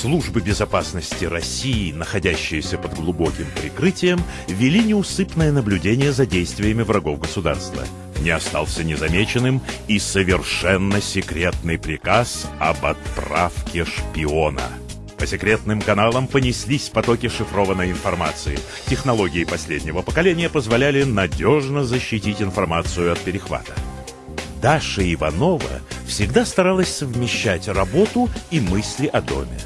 Службы безопасности России, находящиеся под глубоким прикрытием, вели неусыпное наблюдение за действиями врагов государства. Не остался незамеченным и совершенно секретный приказ об отправке шпиона. По секретным каналам понеслись потоки шифрованной информации. Технологии последнего поколения позволяли надежно защитить информацию от перехвата. Даша Иванова всегда старалась совмещать работу и мысли о доме.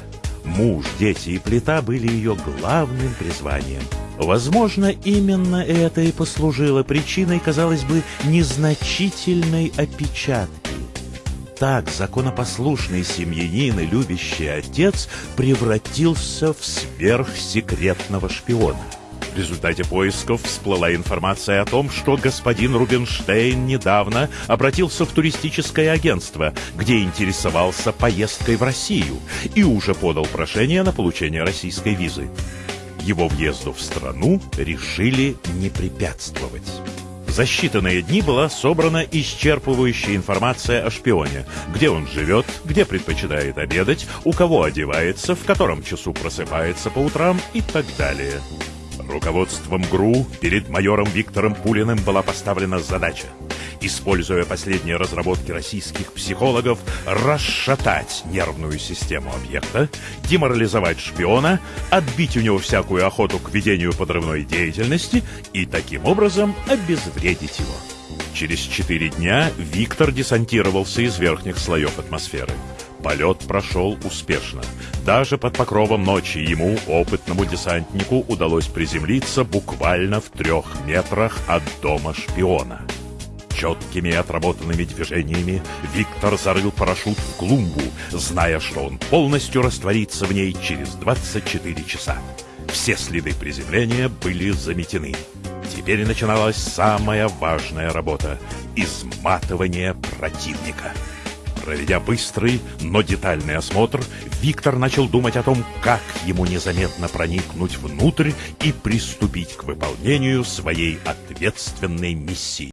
Муж, дети и плита были ее главным призванием. Возможно, именно это и послужило причиной, казалось бы, незначительной опечатки. Так законопослушный семьянин и любящий отец превратился в сверхсекретного шпиона. В результате поисков всплыла информация о том, что господин Рубинштейн недавно обратился в туристическое агентство, где интересовался поездкой в Россию и уже подал прошение на получение российской визы. Его въезду в страну решили не препятствовать. За считанные дни была собрана исчерпывающая информация о шпионе. Где он живет, где предпочитает обедать, у кого одевается, в котором часу просыпается по утрам и так далее. Руководством ГРУ перед майором Виктором Пулиным была поставлена задача используя последние разработки российских психологов, расшатать нервную систему объекта, деморализовать шпиона, отбить у него всякую охоту к ведению подрывной деятельности и таким образом обезвредить его. Через четыре дня Виктор десантировался из верхних слоев атмосферы. Полет прошел успешно. Даже под покровом ночи ему, опытному десантнику, удалось приземлиться буквально в трех метрах от дома шпиона. Четкими отработанными движениями Виктор зарыл парашют в клумбу, зная, что он полностью растворится в ней через 24 часа. Все следы приземления были заметены. Теперь начиналась самая важная работа — изматывание противника. Проведя быстрый, но детальный осмотр, Виктор начал думать о том, как ему незаметно проникнуть внутрь и приступить к выполнению своей ответственной миссии.